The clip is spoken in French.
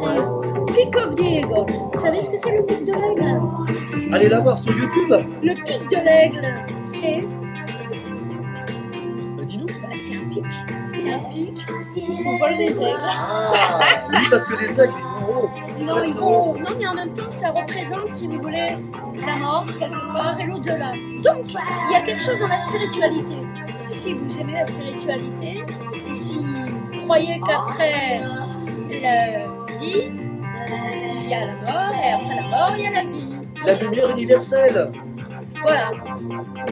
c'est Pic of Diego. Vous savez ce que c'est le pic de l'aigle? Allez la voir sur YouTube. Le pic de l'aigle, c'est Bah, Dis-nous. bah, c'est un pic. C'est un pic. On vole des aigles. Ah, oui, parce que les aigles, ils vont haut. Non, ils vont- non, mais en même temps, ça représente, si vous voulez, la mort quelque part et l'au-delà. Donc, il y a quelque chose dans la spiritualité. Si vous aimez la spiritualité, et si vous croyez qu'après la vie, il y a la mort, et après la mort, il y a la vie. La lumière universelle. Voilà.